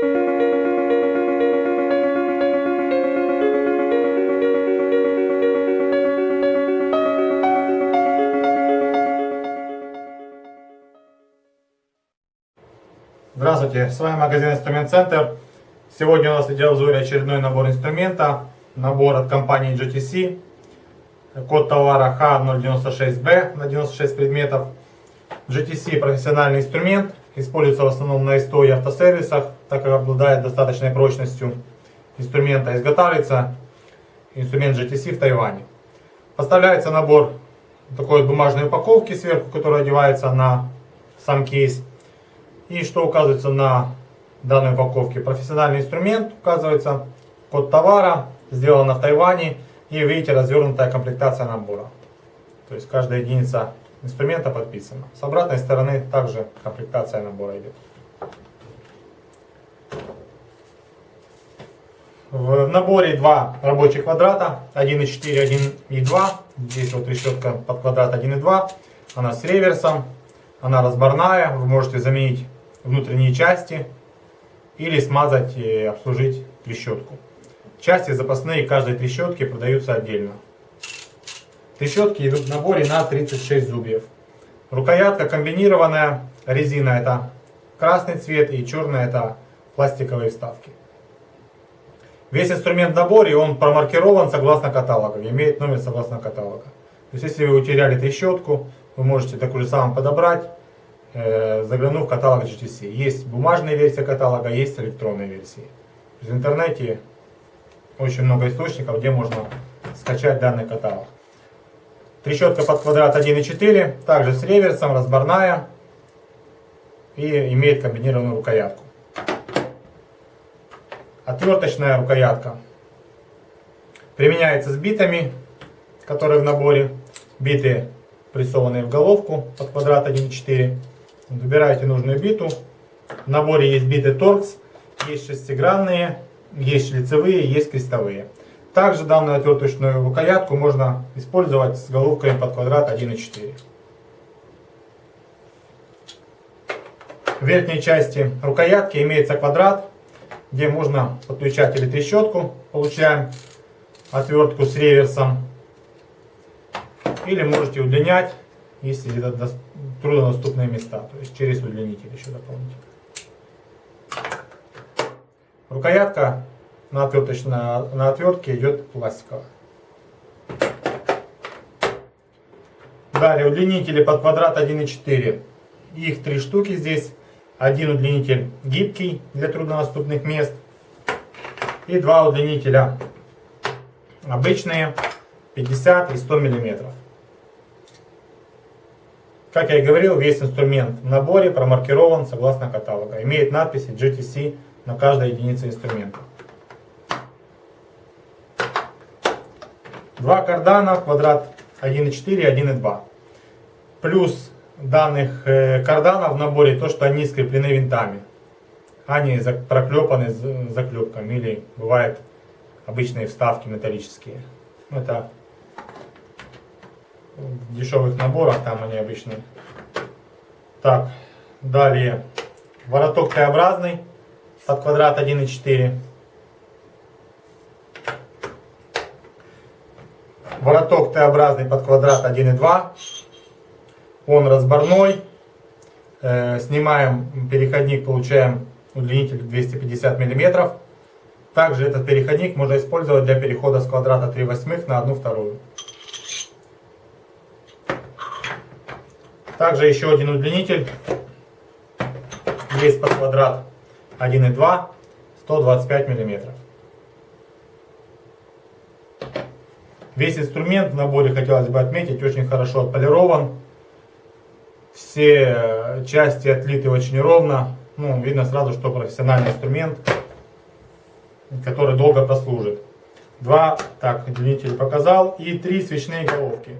Здравствуйте, с вами магазин Инструмент Центр. Сегодня у нас в видеообзоре очередной набор инструмента. Набор от компании GTC. Код товара H096B на 96 предметов. GTC профессиональный инструмент. Используется в основном на СТО и автосервисах, так как обладает достаточной прочностью инструмента. Изготавливается инструмент GTC в Тайване. Поставляется набор такой бумажной упаковки сверху, которая одевается на сам кейс. И что указывается на данной упаковке? Профессиональный инструмент указывается, код товара, сделано в Тайване. И видите, развернутая комплектация набора. То есть каждая единица инструмента подписана. С обратной стороны также комплектация набора идет. В наборе два рабочих квадрата, 1.4, 1.2. Здесь вот решетка под квадрат 1.2. Она с реверсом, она разборная. Вы можете заменить внутренние части или смазать и обслужить трещотку. Части запасные каждой трещотки продаются отдельно. Трещотки идут в наборе на 36 зубьев. Рукоятка комбинированная, резина это красный цвет и черная это пластиковые вставки. Весь инструмент в наборе, он промаркирован согласно каталога, имеет номер согласно каталога. То есть если вы утеряли трещотку, вы можете такую же самую подобрать Э, заглянув в каталог GTC. Есть бумажная версия каталога, есть электронные версии. В интернете очень много источников, где можно скачать данный каталог. Трещотка под квадрат 1.4, также с реверсом, разборная и имеет комбинированную рукоятку. Отверточная рукоятка применяется с битами, которые в наборе. Биты прессованные в головку под квадрат 1.4. Выбираете нужную биту. В наборе есть биты торкс, есть шестигранные, есть лицевые, есть крестовые. Также данную отверточную рукоятку можно использовать с головкой под квадрат 1,4. В верхней части рукоятки имеется квадрат, где можно подключать или трещотку. Получаем отвертку с реверсом. Или можете удлинять если это труднодоступные места, то есть через удлинитель еще дополнительно. Рукоятка на, отверточной, на отвертке идет пластиковая. Далее удлинители под квадрат 1,4. Их три штуки здесь. Один удлинитель гибкий для труднодоступных мест. И два удлинителя обычные 50 и 100 миллиметров. Как я и говорил, весь инструмент в наборе промаркирован согласно каталога. Имеет надписи GTC на каждой единице инструмента. Два кардана, квадрат 1.4 и 1.2. Плюс данных карданов в наборе то, что они скреплены винтами. Они проклепаны заклепками или бывают обычные вставки металлические. Это в дешевых наборах, там они обычно. Так, далее. Вороток Т-образный под квадрат 1,4. Вороток Т-образный под квадрат 1,2. Он разборной. Э, снимаем переходник, получаем удлинитель 250 мм. Также этот переходник можно использовать для перехода с квадрата 3 восьмых на 1 вторую. Также еще один удлинитель. Есть под квадрат 1,2, 125 мм. Весь инструмент в наборе, хотелось бы отметить, очень хорошо отполирован. Все части отлиты очень ровно. Ну, видно сразу, что профессиональный инструмент, который долго прослужит. Два, так, удлинитель показал. И три свечные головки.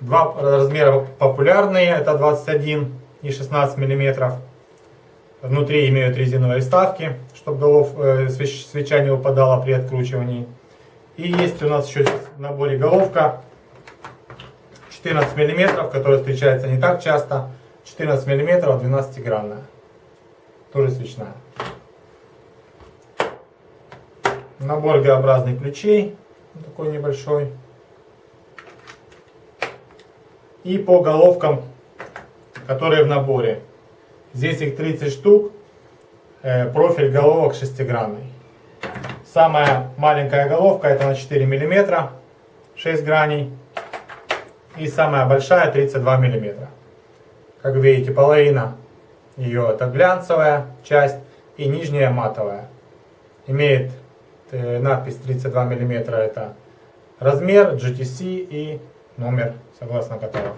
Два размера популярные, это 21 и 16 миллиметров. Внутри имеют резиновые вставки, чтобы голов, э, свеча не упадала при откручивании. И есть у нас еще в наборе головка 14 миллиметров, которая встречается не так часто. 14 миллиметров, 12 гранная. Тоже свечная. Набор Г-образных ключей, такой небольшой. И по головкам, которые в наборе. Здесь их 30 штук. Э, профиль головок шестигранный. Самая маленькая головка это на 4 мм, 6 граней. И самая большая 32 мм. Как видите, половина ее это глянцевая часть и нижняя матовая. Имеет э, надпись 32 мм это размер, GTC и номер согласно каталогу.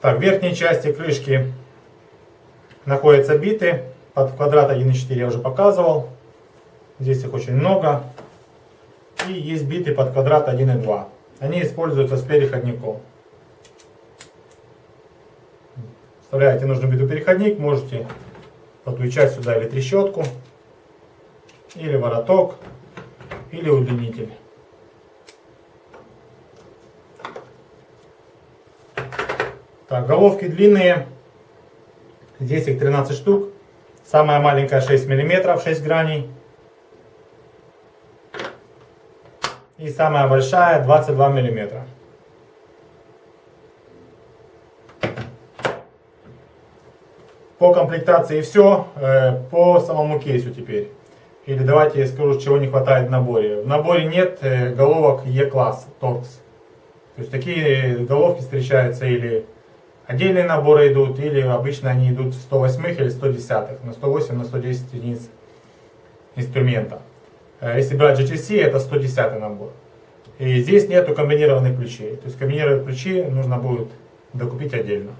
Так, в верхней части крышки находятся биты. Под квадрат 1.4 я уже показывал. Здесь их очень много. И есть биты под квадрат 1.2. Они используются с переходником. Вставляете нужный битый переходник, можете подключать сюда или трещотку, или вороток, или удлинитель. Так, головки длинные. Здесь их 13 штук. Самая маленькая 6 мм, 6 граней. И самая большая 22 мм. По комплектации все. Э, по самому кейсу теперь. Или давайте я скажу, чего не хватает в наборе. В наборе нет э, головок E-класс Torx. То есть такие головки встречаются или Отдельные наборы идут, или обычно они идут в 108 или 110, на 108, на 110 единиц инструмента. Э, если брать GTC, это 110 набор. И здесь нету комбинированных ключей. То есть комбинированные ключи нужно будет докупить отдельно.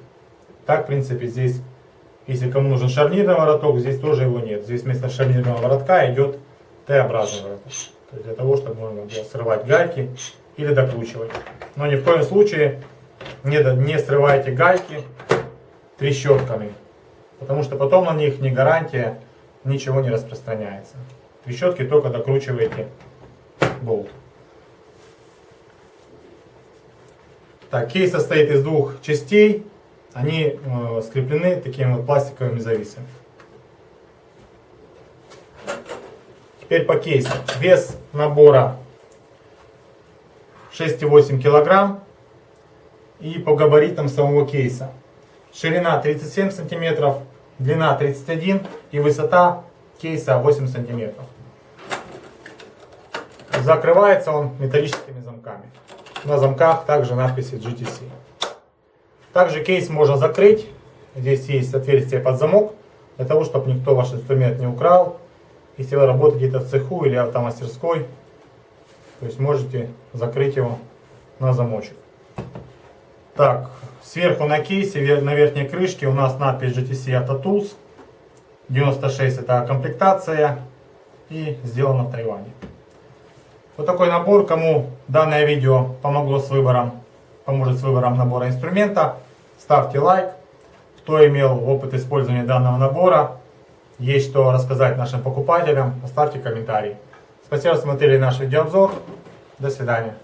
Так, в принципе, здесь, если кому нужен шарнирный вороток, здесь тоже его нет. Здесь вместо шарнирного воротка идет Т-образный вороток. То есть для того, чтобы можно было срывать гайки или докручивать. Но ни в коем случае не, не срывайте гайки трещотками, потому что потом на них не гарантия, ничего не распространяется. Трещотки только докручиваете болт. Так, кейс состоит из двух частей. Они э, скреплены такими вот пластиковыми зависами. Теперь по кейсу. Вес набора 6,8 килограмм и по габаритам самого кейса. Ширина 37 сантиметров, длина 31 и высота кейса 8 сантиметров. Закрывается он металлическими замками. На замках также надписи GTC. Также кейс можно закрыть. Здесь есть отверстие под замок, для того, чтобы никто ваш инструмент не украл. Если вы работаете где-то в цеху или автомастерской, то есть можете закрыть его на замочек. Так, сверху на кейсе, на верхней крышке у нас надпись GTC Auto Tools. 96 это комплектация и сделано в Тайване. Вот такой набор. Кому данное видео помогло с выбором, поможет с выбором набора инструмента, ставьте лайк. Кто имел опыт использования данного набора, есть что рассказать нашим покупателям, оставьте комментарий. Спасибо, что смотрели наш видеообзор. До свидания.